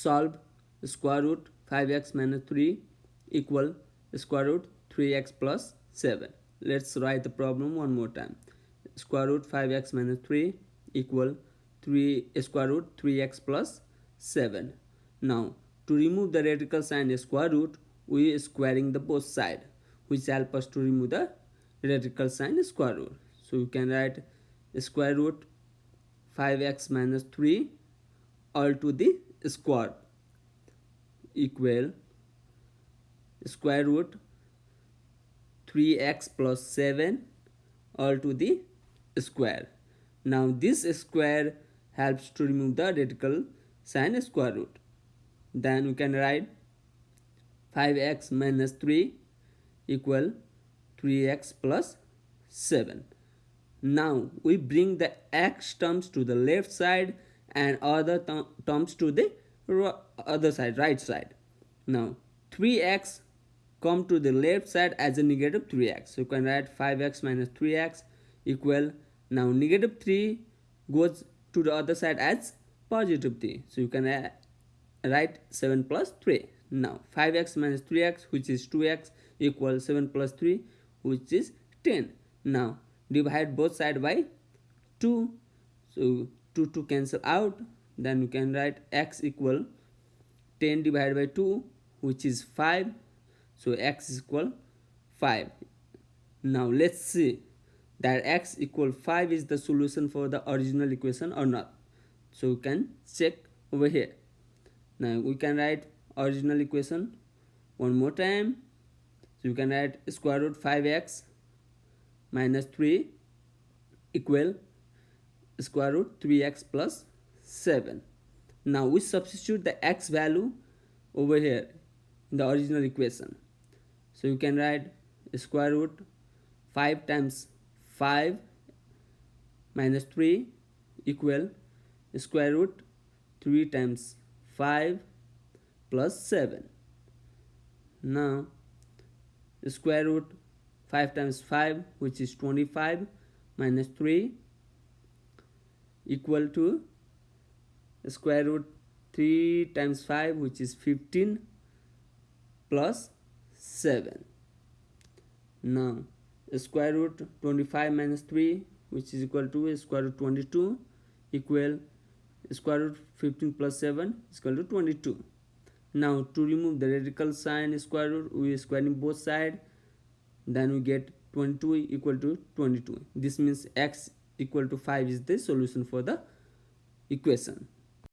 solve square root 5x minus 3 equal square root 3x plus 7 let's write the problem one more time. Square root 5x minus 3 equal 3 eh, square root 3x plus 7 now to remove the radical sign square root we are squaring the both side which help us to remove the radical sign square root. So you can write square root 5x minus 3 all to the square equal square root 3x plus 7 all to the square. Now this square helps to remove the radical sign square root. Then we can write 5x minus 3 equal 3x plus 7. Now we bring the x terms to the left side and other terms to the other side, right side. Now 3x come to the left side as a negative 3x. So you can write 5x minus 3x equal now negative 3 goes to the other side as positive 3. So you can write 7 plus 3. Now 5x minus 3x which is 2x equals 7 plus 3 which is 10. Now divide both side by 2. So 2 to cancel out then you can write x equal 10 divided by 2 which is 5 so x is equal 5 now let's see that x equal 5 is the solution for the original equation or not. So you can check over here. Now we can write original equation one more time. So you can write square root 5x minus 3 equal square root 3x plus 7 now we substitute the x value over here in the original equation. So you can write square root 5 times 5 minus 3 equal square root 3 times 5 plus 7 now square root 5 times 5 which is 25 minus 3 equal to square root 3 times 5 which is 15 plus 7 now square root 25 minus 3 which is equal to square root 22 equal square root 15 plus 7 is equal to 22 now to remove the radical sign square root we squaring both side then we get 22 equal to 22 this means x equal to 5 is the solution for the equation